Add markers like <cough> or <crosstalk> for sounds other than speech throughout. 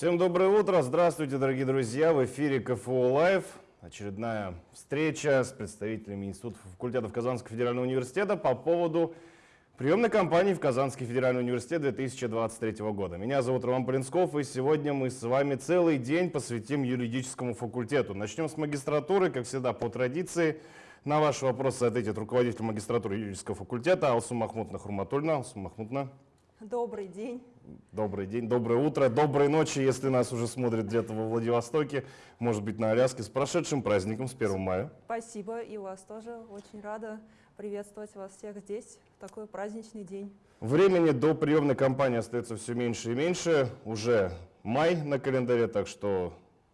Всем доброе утро, здравствуйте, дорогие друзья, в эфире КФУ Лайв. Очередная встреча с представителями институтов факультетов Казанского федерального университета по поводу приемной кампании в Казанский федеральный университет 2023 года. Меня зовут Роман Полинсков, и сегодня мы с вами целый день посвятим юридическому факультету. Начнем с магистратуры, как всегда, по традиции. На ваши вопросы ответит руководитель магистратуры юридического факультета Алсу Махмутна Хурматульна. Алсу Махмутна. Добрый день. Добрый день, доброе утро, доброй ночи, если нас уже смотрят где-то во Владивостоке, может быть на Аляске. С прошедшим праздником, с 1 мая. Спасибо, и вас тоже. Очень рада приветствовать вас всех здесь в такой праздничный день. Времени до приемной кампании остается все меньше и меньше. Уже май на календаре, так что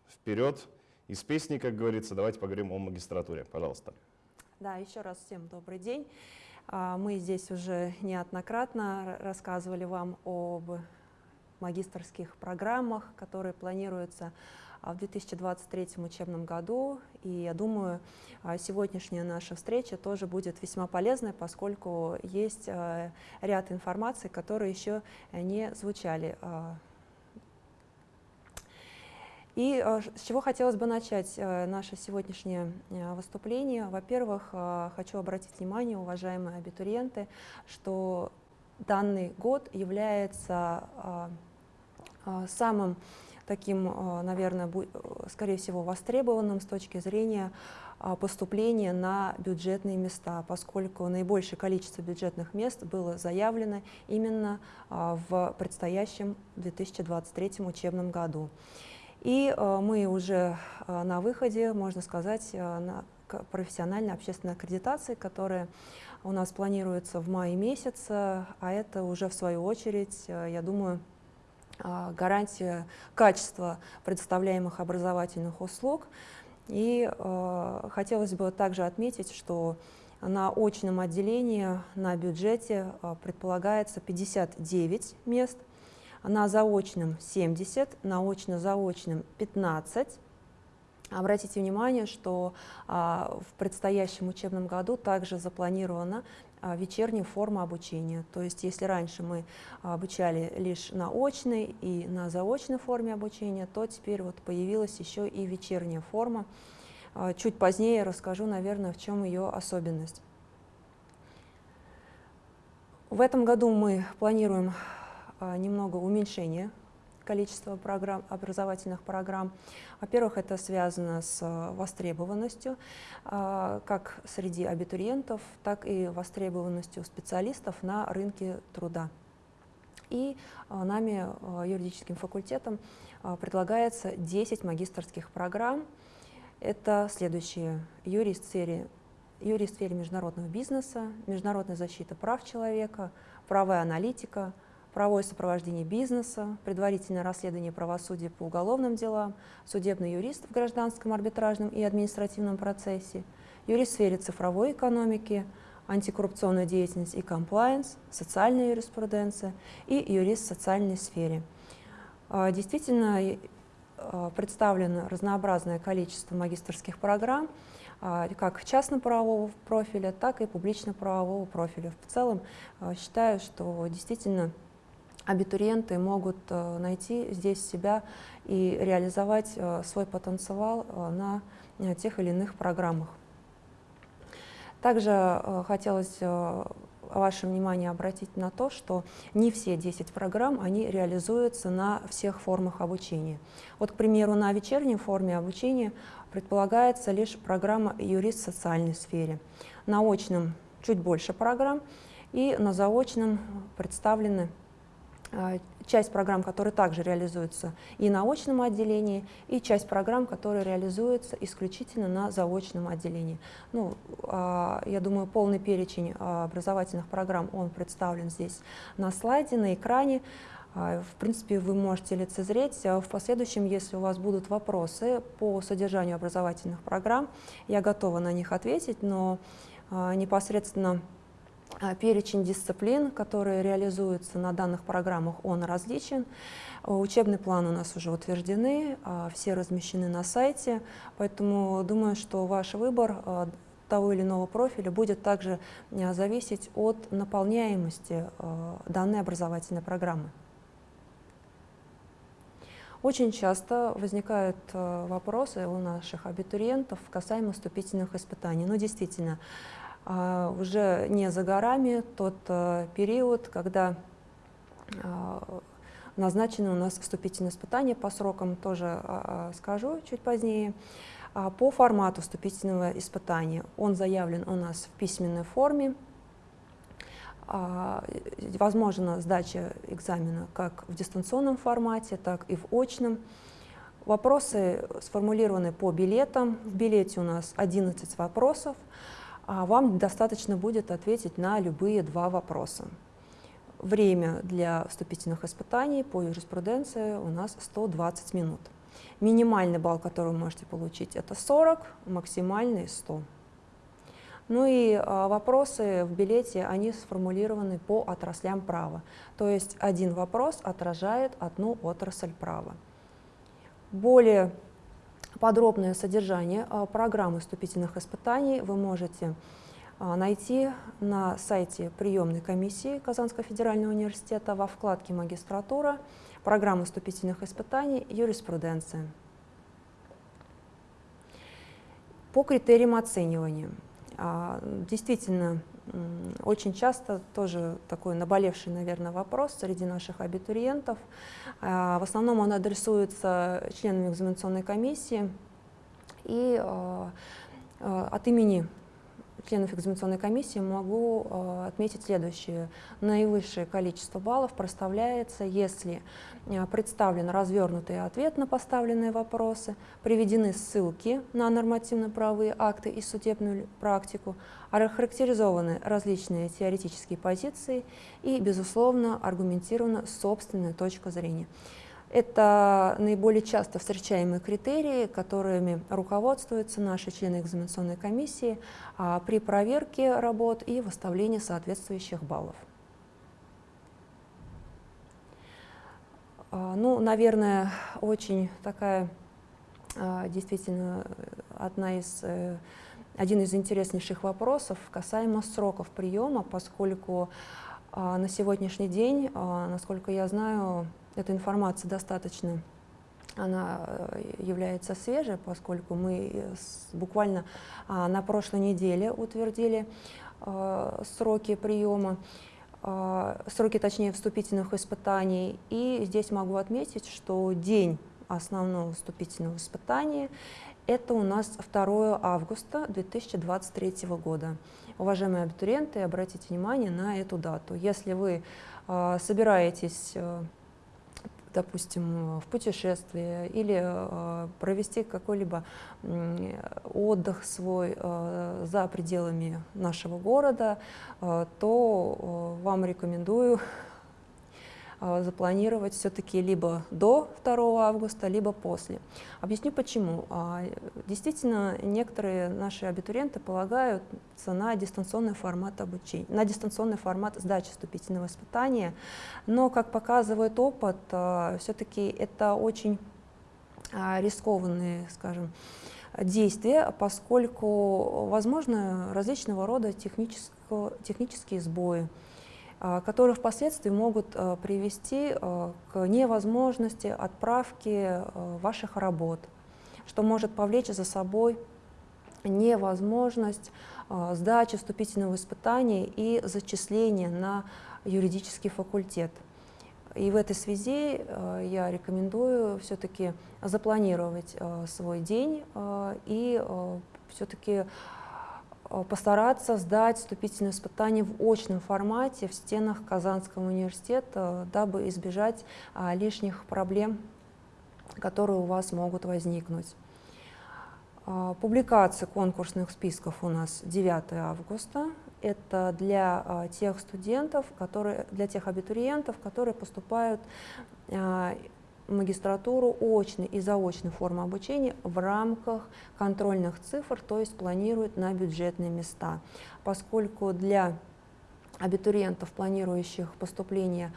вперед. Из песни, как говорится, давайте поговорим о магистратуре. Пожалуйста. Да, еще раз всем добрый день. А, мы здесь уже неоднократно рассказывали вам об магистрских программах, которые планируются а, в 2023 учебном году. И я думаю, а, сегодняшняя наша встреча тоже будет весьма полезной, поскольку есть ряд информации, которые еще не звучали и э, с чего хотелось бы начать э, наше сегодняшнее э, выступление? Во-первых, хочу обратить внимание, уважаемые абитуриенты, что данный год является самым таким, наверное, скорее всего, востребованным с точки зрения поступления на бюджетные места, поскольку наибольшее количество бюджетных мест было заявлено именно в предстоящем 2023 учебном году. И э, мы уже э, на выходе, можно сказать, э, на профессиональной общественной аккредитации, которая у нас планируется в мае месяце, а это уже в свою очередь, я думаю, гарантия качества предоставляемых образовательных услуг. И хотелось бы также отметить, что на очном отделении на бюджете предполагается 59 мест, на заочном 70, на очно-заочном 15. Обратите внимание, что а, в предстоящем учебном году также запланирована а, вечерняя форма обучения. То есть если раньше мы обучали лишь на очной и на заочной форме обучения, то теперь вот появилась еще и вечерняя форма. А, чуть позднее расскажу, наверное, в чем ее особенность. В этом году мы планируем немного уменьшение количества программ, образовательных программ. Во-первых, это связано с а, востребованностью а, как среди абитуриентов, так и востребованностью специалистов на рынке труда. И нами, юридическим факультетом, предлагается 10 магистрских программ. Это следующие. Юрист в сфере, юрист в сфере международного бизнеса, международная защита прав человека, правовая аналитика – правовое сопровождение бизнеса, предварительное расследование правосудия по уголовным делам, судебный юрист в гражданском, арбитражном и административном процессе, юрист в сфере цифровой экономики, антикоррупционная деятельность и комплайенс, социальная юриспруденция и юрист в социальной сфере. А, действительно, а, представлено разнообразное количество магистрских программ, а, как частно-правового профиля, так и публично-правового профиля. В целом, считаю, что действительно абитуриенты могут э, найти здесь себя и реализовать э, свой потенциал э, на тех или иных программах. Также хотелось ваше внимание обратить на то, что не все 10 программ они реализуются на всех формах обучения. Вот, к примеру, на вечерней форме обучения предполагается лишь программа «Юрист в социальной сфере». На очном чуть больше программ, и на заочном представлены часть программ, которые также реализуются и на очном отделении, и часть программ, которые реализуются исключительно на заочном отделении. Ну, а, я думаю, полный перечень а, образовательных программ, он представлен здесь на слайде, на экране. В принципе, вы можете лицезреть. В последующем, если у вас будут вопросы по содержанию образовательных программ, я готова на них ответить, но непосредственно а, перечень дисциплин, которые реализуются на данных программах, он различен. Учебный план у нас уже утверждены, а, все размещены на сайте, поэтому думаю, что ваш выбор а, того или иного профиля будет также зависеть от наполняемости данной образовательной программы. Очень часто возникают вопросы у наших абитуриентов касаемо вступительных испытаний. Ну, действительно, уже не за горами тот э, период, когда назначены у нас вступительные испытания по срокам, тоже скажу чуть позднее. А по формату вступительного испытания он заявлен у нас в письменной форме, а, возможна сдача экзамена как в дистанционном формате, так и в очном. Вопросы сформулированы по билетам. В билете у нас 11 вопросов. А вам достаточно будет ответить на любые два вопроса. Время для вступительных испытаний по юриспруденции у нас 120 минут. Минимальный балл, который вы можете получить, это 40, максимальный 100. Ну и а, вопросы в билете, они сформулированы по отраслям права. То есть один вопрос отражает одну отрасль права. Более подробное содержание а, программы вступительных испытаний вы можете а, найти на сайте приемной комиссии Казанского федерального университета во вкладке «Магистратура», программы вступительных испытаний, юриспруденция. По критериям оценивания. А, действительно, очень часто тоже такой наболевший, наверное, вопрос среди наших абитуриентов. А, в основном он адресуется членам экзаменационной комиссии. И а, от имени членов экзаменационной комиссии могу э, отметить следующее. Наивысшее количество баллов проставляется, если э, представлен развернутый ответ на поставленные вопросы, приведены ссылки на нормативно-правовые акты и судебную практику, охарактеризованы различные теоретические позиции и, безусловно, аргументирована собственная точка зрения. Это наиболее часто встречаемые критерии, которыми руководствуются наши члены экзаменационной комиссии а, при проверке работ и выставлении соответствующих баллов. А, ну, наверное, очень такая а, действительно одна из, э, один из интереснейших вопросов касаемо сроков приема, поскольку на сегодняшний день, насколько я знаю, эта информация достаточно она э, является свежей, поскольку мы э, буквально а, на прошлой неделе утвердили э, сроки приема, сроки, точнее, вступительных испытаний. И здесь могу отметить, что день основного вступительного испытания – это у нас 2 августа 2023 года. Уважаемые абитуриенты, обратите внимание на эту дату. Если вы собираетесь допустим, в путешествие или э, провести какой-либо отдых свой э, за пределами нашего города, э, то вам рекомендую запланировать все-таки либо до 2 августа, либо после. Объясню почему. А, действительно, некоторые наши абитуриенты полагаются на дистанционный формат обучения, на дистанционный формат сдачи вступительного испытания, но, как показывает опыт, а, все-таки это очень рискованные, скажем, действия, поскольку возможны различного рода технические сбои. А, которые впоследствии могут а, привести а, к невозможности отправки ваших работ, что может повлечь за собой невозможность сдачи вступительного испытания и зачисления на юридический факультет. И в этой связи я рекомендую все-таки запланировать свой день и все-таки постараться сдать вступительные испытания в очном формате в стенах Казанского университета, дабы избежать а, лишних проблем, которые у вас могут возникнуть. А, публикация конкурсных списков у нас 9 августа. Это для а, тех студентов, которые, для тех абитуриентов, которые поступают магистратуру очной и заочной формы обучения в рамках контрольных цифр, то есть планируют на бюджетные места. Поскольку для абитуриентов, планирующих поступление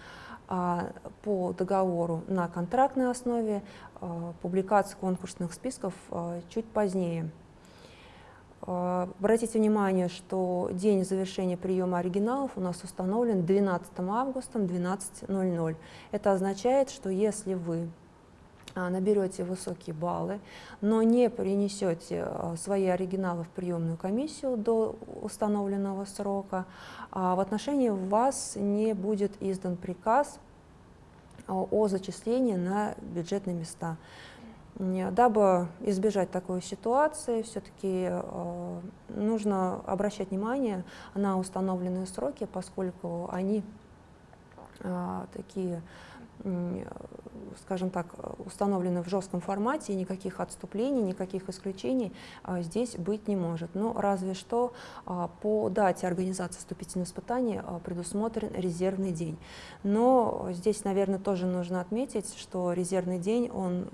а, по договору на контрактной основе, а, публикация конкурсных списков а, чуть позднее. А, обратите внимание, что день завершения приема оригиналов у нас установлен 12 августа 12.00. Это означает, что если вы а, наберете высокие баллы, но не принесете а, свои оригиналы в приемную комиссию до установленного срока, в отношении вас не будет издан приказ о зачислении на бюджетные места. Дабы избежать такой ситуации, все-таки нужно обращать внимание на установленные сроки, поскольку они такие скажем так, установлены в жестком формате, никаких отступлений, никаких исключений а, здесь быть не может. Но разве что по дате организации вступительных испытаний предусмотрен резервный день. Но здесь, наверное, тоже нужно отметить, что резервный день, он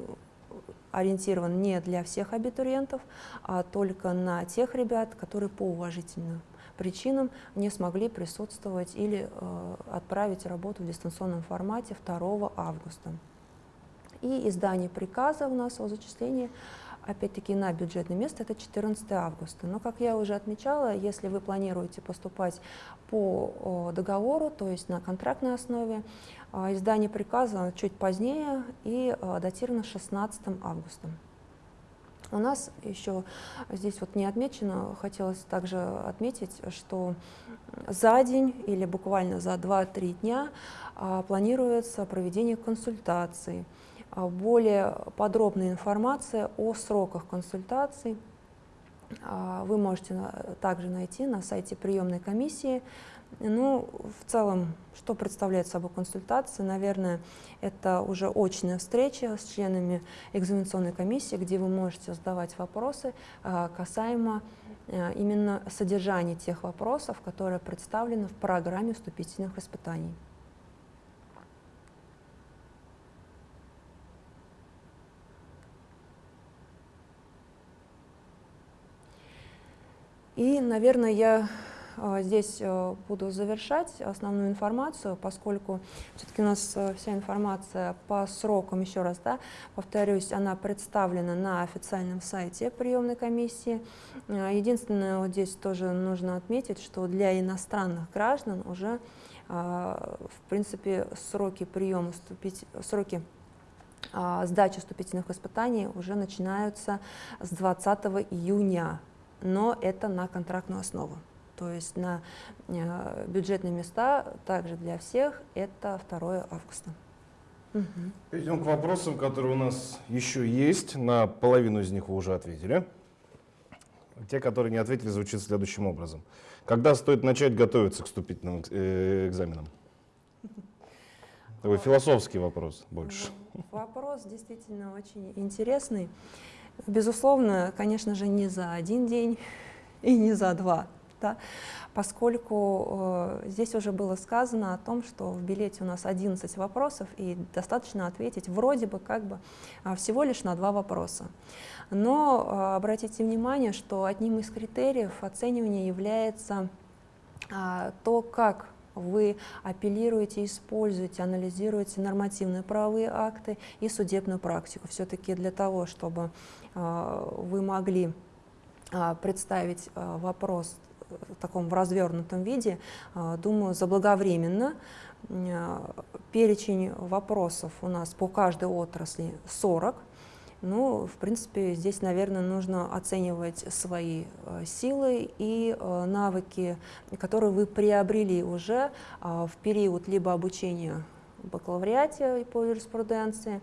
ориентирован не для всех абитуриентов, а только на тех ребят, которые по уважительным причинам не смогли присутствовать или э, отправить работу в дистанционном формате 2 августа. И издание приказа у нас о зачислении опять-таки на бюджетное место это 14 августа. Но, как я уже отмечала, если вы планируете поступать по договору, то есть на контрактной основе, э, издание приказа чуть позднее и э, датировано 16 августа. У нас еще здесь вот не отмечено, хотелось также отметить, что за день или буквально за 2-3 дня а, планируется проведение консультаций. А, более подробная информация о сроках консультаций а, вы можете также найти на сайте приемной комиссии ну, в целом, что представляет собой консультация? Наверное, это уже очная встреча с членами экзаменационной комиссии, где вы можете задавать вопросы а, касаемо именно содержания тех вопросов, которые представлены в программе вступительных испытаний. И, наверное, я а, здесь э, буду завершать основную информацию, поскольку все-таки у нас э, вся информация по срокам, еще раз да, повторюсь, она представлена на официальном сайте приемной комиссии. Единственное, вот здесь тоже нужно отметить, что для иностранных граждан уже, в принципе, сроки приема, сроки сдачи вступительных испытаний уже начинаются с 20 июня, но это на контрактную основу. То есть на э, бюджетные места также для всех это 2 августа. Угу. Перейдем к вопросам, которые у нас еще есть. На половину из них вы уже ответили. Те, которые не ответили, звучат следующим образом. Когда стоит начать готовиться к вступительным э, экзаменам? Такой философский вопрос больше. Ну, вопрос действительно очень интересный. Безусловно, конечно же, не за один день и не за два да, поскольку э, здесь уже было сказано о том, что в билете у нас 11 вопросов, и достаточно ответить вроде бы как бы а, всего лишь на два вопроса. Но э, обратите внимание, что одним из критериев оценивания является э, то, как вы апеллируете, используете, анализируете нормативные правовые акты и судебную практику. Все-таки для того, чтобы э, вы могли э, представить э, вопрос в таком развернутом виде, а, думаю, заблаговременно. Перечень вопросов у нас по каждой отрасли 40. Ну, в принципе, здесь, наверное, нужно оценивать свои а, силы и а, навыки, которые вы приобрели уже в период либо обучения в бакалавриате по юриспруденции,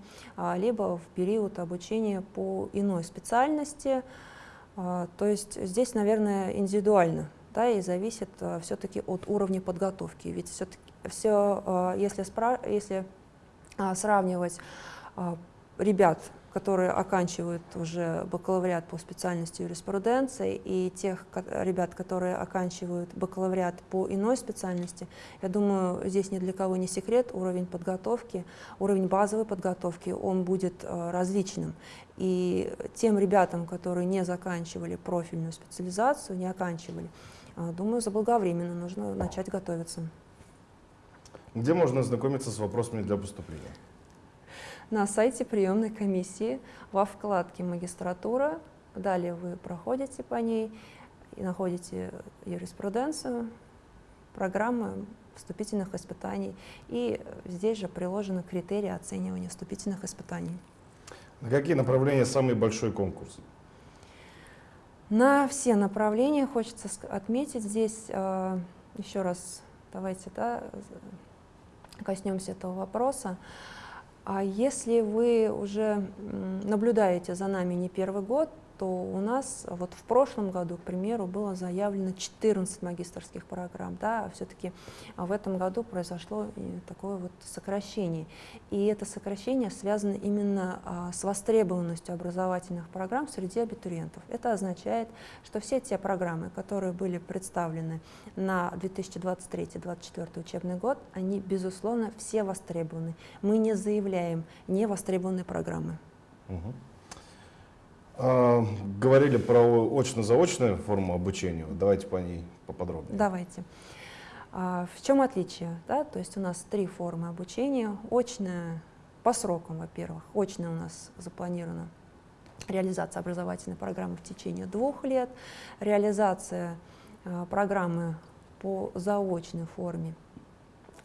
либо в период обучения по иной специальности, а, то есть здесь, наверное, индивидуально, да, и зависит а, все-таки от уровня подготовки. Ведь все-таки все, а, если, спра если сравнивать ребят которые оканчивают уже бакалавриат по специальности юриспруденции, и тех ребят, которые оканчивают бакалавриат по иной специальности, я думаю, здесь ни для кого не секрет, уровень подготовки, уровень базовой подготовки, он будет э, различным. И тем ребятам, которые не заканчивали профильную специализацию, не оканчивали, э, думаю, заблаговременно нужно начать готовиться. Где можно ознакомиться с вопросами для поступления? На сайте приемной комиссии во вкладке «Магистратура». Далее вы проходите по ней и находите юриспруденцию, программы вступительных испытаний. И здесь же приложены критерии оценивания вступительных испытаний. На какие направления самый большой конкурс? На все направления хочется отметить здесь, э, еще раз давайте да, коснемся этого вопроса. А если вы уже наблюдаете за нами не первый год, что у нас вот в прошлом году, к примеру, было заявлено 14 магистрских программ, да, а все-таки в этом году произошло такое вот сокращение. И это сокращение связано именно а, с востребованностью образовательных программ среди абитуриентов. Это означает, что все те программы, которые были представлены на 2023-2024 учебный год, они, безусловно, все востребованы. Мы не заявляем невостребованные программы. Угу. А, говорили про очно-заочную форму обучения. Давайте по ней поподробнее. Давайте. А, в чем отличие? Да? То есть у нас три формы обучения. Очная по срокам, во-первых. Очная у нас запланирована реализация образовательной программы в течение двух лет, реализация а, программы по заочной форме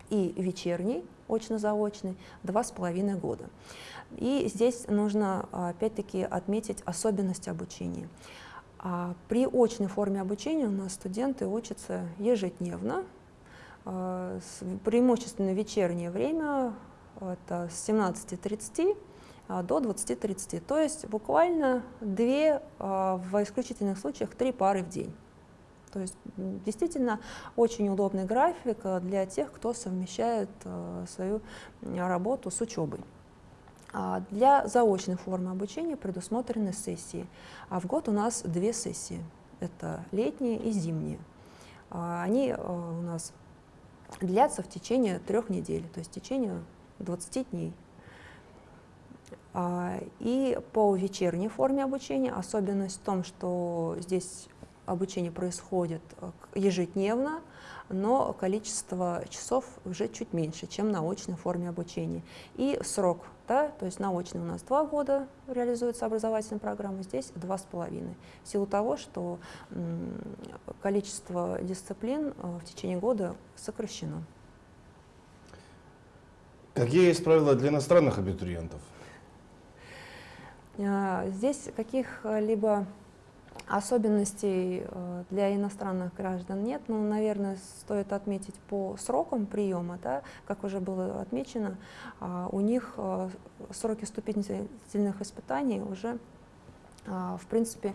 и вечерней, очно-заочной, два с половиной года. И здесь нужно опять-таки отметить особенности обучения. А при очной форме обучения у нас студенты учатся ежедневно, а, преимущественно вечернее время, это с 17.30 а, до 20.30, то есть буквально две, в исключительных случаях три пары в день. То есть действительно очень удобный график для тех, кто совмещает свою работу с учебой. А, для заочной формы обучения предусмотрены сессии, а в год у нас две сессии. Это летние и зимние. А, они э, у нас длятся в течение трех недель, то есть в течение 20 дней. А, и по вечерней форме обучения особенность в том, что здесь обучение происходит э, ежедневно, но количество часов уже чуть меньше, чем на очной форме обучения. И срок, да, то есть на очной у нас два года реализуется образовательная программа, здесь два с половиной, в силу того, что количество дисциплин э, в течение года сокращено. Какие есть правила для иностранных абитуриентов? Э, здесь каких-либо Особенностей э, для иностранных граждан нет, но, наверное, стоит отметить по срокам приема, да, как уже было отмечено, а, у них э, сроки вступительных испытаний уже, а, в принципе,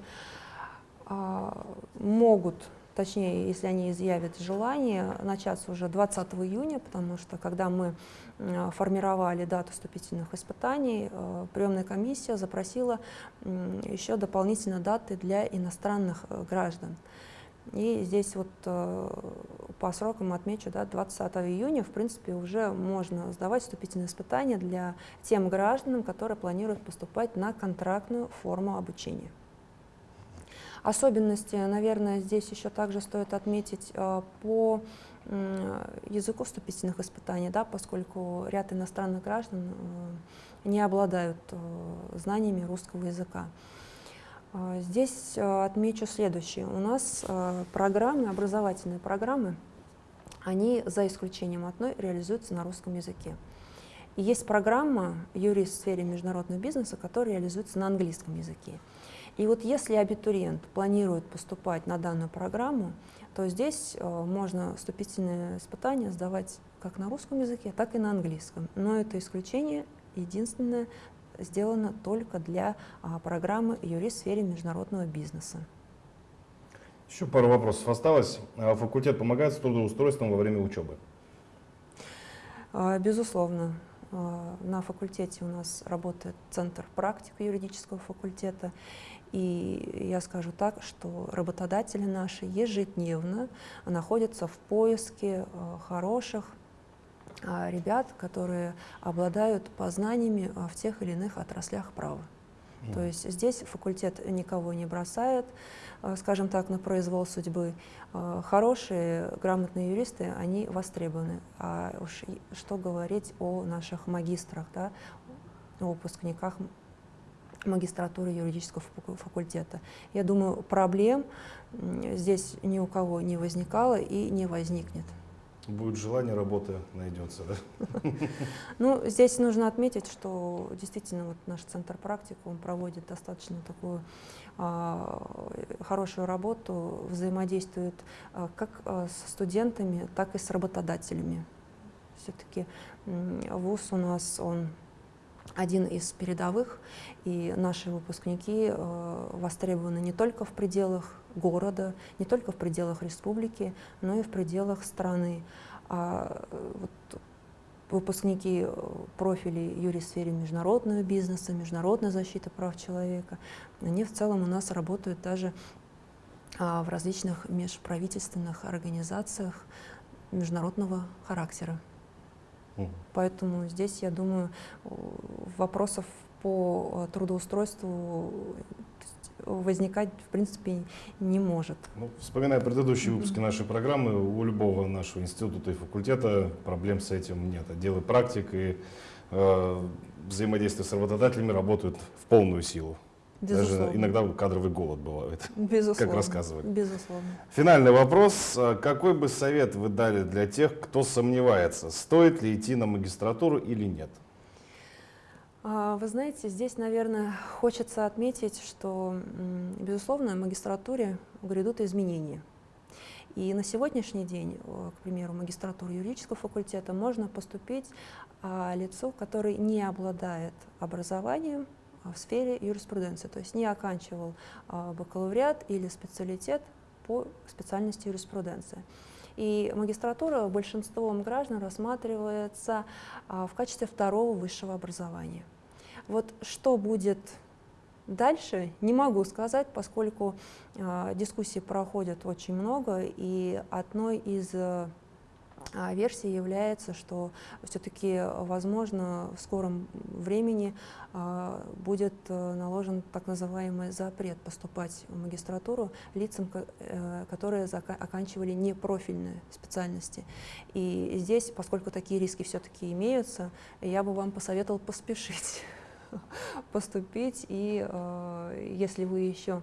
а, могут точнее, если они изъявят желание, начаться уже 20 июня, потому что когда мы э, формировали дату вступительных испытаний, э, приемная комиссия запросила еще дополнительно даты для иностранных э, граждан. И здесь вот по срокам отмечу, да, 20 июня, в принципе, уже можно сдавать вступительные испытания для тем гражданам, которые планируют поступать на контрактную форму обучения. Особенности, наверное, здесь еще также стоит отметить э, по языку вступительных испытаний, да, поскольку ряд иностранных граждан э, не обладают э, знаниями русского языка. Здесь отмечу следующее. У нас программы, образовательные программы, они, за исключением одной, реализуются на русском языке. И есть программа «Юрист в сфере международного бизнеса», которая реализуется на английском языке. И вот если абитуриент планирует поступать на данную программу, то здесь э, можно вступительные испытания сдавать как на русском языке, так и на английском. Но это исключение единственное сделано только для а, программы «Юрист в сфере международного бизнеса». Еще пару вопросов осталось. А факультет помогает с трудоустройством во время учебы? А, безусловно. На факультете у нас работает Центр практик юридического факультета, и я скажу так, что работодатели наши ежедневно находятся в поиске э, хороших а, ребят, которые обладают познаниями а, в тех или иных отраслях права. Mm. То есть здесь факультет никого не бросает, э, скажем так, на произвол судьбы. Э, хорошие, грамотные юристы, они востребованы. А уж что говорить о наших магистрах, да, выпускниках магистратуры юридического факультета. Я думаю, проблем здесь ни у кого не возникало и не возникнет. Будет желание, работа найдется, да? <laughs> Ну, здесь нужно отметить, что действительно вот наш центр практики, он проводит достаточно такую а, хорошую работу, взаимодействует а, как а, со студентами, так и с работодателями. Все-таки ВУЗ у нас, он один из передовых, и наши выпускники э, востребованы не только в пределах города, не только в пределах республики, но и в пределах страны. А э, вот выпускники э, профилей юрий в сфере международного бизнеса, международной защиты прав человека, они в целом у нас работают даже а, в различных межправительственных организациях международного характера. Поэтому здесь, я думаю, вопросов по э, трудоустройству возникать, в принципе, не может. Ну, вспоминая предыдущие выпуски нашей программы, у любого нашего института и факультета проблем с этим нет. Отделы практик и э, взаимодействие с работодателями работают в полную силу. Безусловно. Даже иногда кадровый голод бывает, <laughs> Безусловно. как рассказывали. Безусловно. Финальный вопрос. Какой бы совет вы дали для тех, кто сомневается, стоит ли идти на магистратуру или нет? А, вы знаете, здесь, наверное, хочется отметить, что, безусловно, в магистратуре грядут изменения. И на сегодняшний день, к примеру, магистратуру юридического факультета можно поступить а, лицу, который не обладает образованием в сфере юриспруденции, то есть не оканчивал а, бакалавриат или специалитет по специальности юриспруденция. И магистратура большинством граждан рассматривается в качестве второго высшего образования. Вот что будет дальше, не могу сказать, поскольку э, дискуссий проходят очень много, и одной из версий является, что все-таки, возможно, в скором времени э, будет э, наложен так называемый запрет поступать в магистратуру лицам, э, которые оканчивали непрофильные специальности. И здесь, поскольку такие риски все-таки имеются, я бы вам посоветовал поспешить. <laughs> поступить, и э, если вы еще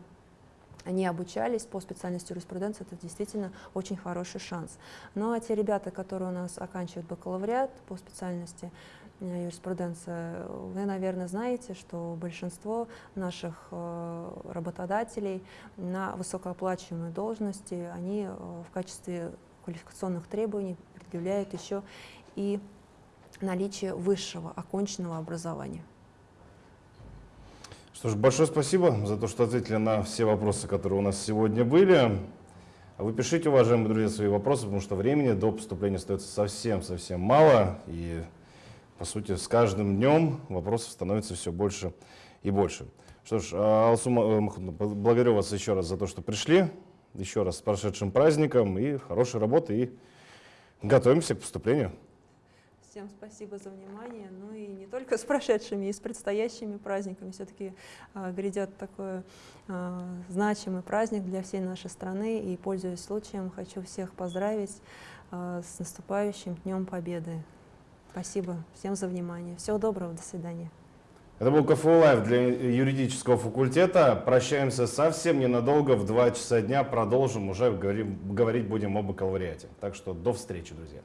не обучались по специальности юриспруденции, это действительно очень хороший шанс. Ну а те ребята, которые у нас оканчивают бакалавриат по специальности э, юриспруденция, вы, наверное, знаете, что большинство наших э, работодателей на высокооплачиваемые должности, они э, в качестве квалификационных требований предъявляют еще и наличие высшего оконченного образования. Что ж, большое спасибо за то, что ответили на все вопросы, которые у нас сегодня были. А вы пишите, уважаемые друзья, свои вопросы, потому что времени до поступления остается совсем-совсем мало. И, по сути, с каждым днем вопросов становится все больше и больше. Что ж, а, Алсу э, благодарю вас еще раз за то, что пришли. Еще раз с прошедшим праздником и хорошей работы. И готовимся к поступлению. Всем спасибо за внимание. Ну и не только с прошедшими, и с предстоящими праздниками. Все-таки э, грядет такой э, значимый праздник для всей нашей страны. И, пользуясь случаем, хочу всех поздравить э, с наступающим Днем Победы. Спасибо всем за внимание. Всего доброго, до свидания. Это был КФУ Лайв для юридического факультета. Прощаемся совсем ненадолго. В 2 часа дня продолжим. Уже говорим, говорить будем об бакалавриате. Так что до встречи, друзья.